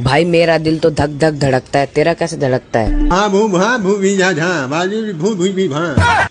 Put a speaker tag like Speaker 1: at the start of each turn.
Speaker 1: भाई, मेरा दिल तो धक धक धड़कता है। तेरा कैसे धड़कता है?
Speaker 2: हाँ भू भा भू भी, झा झा, बाजू भू भू, भी, भा।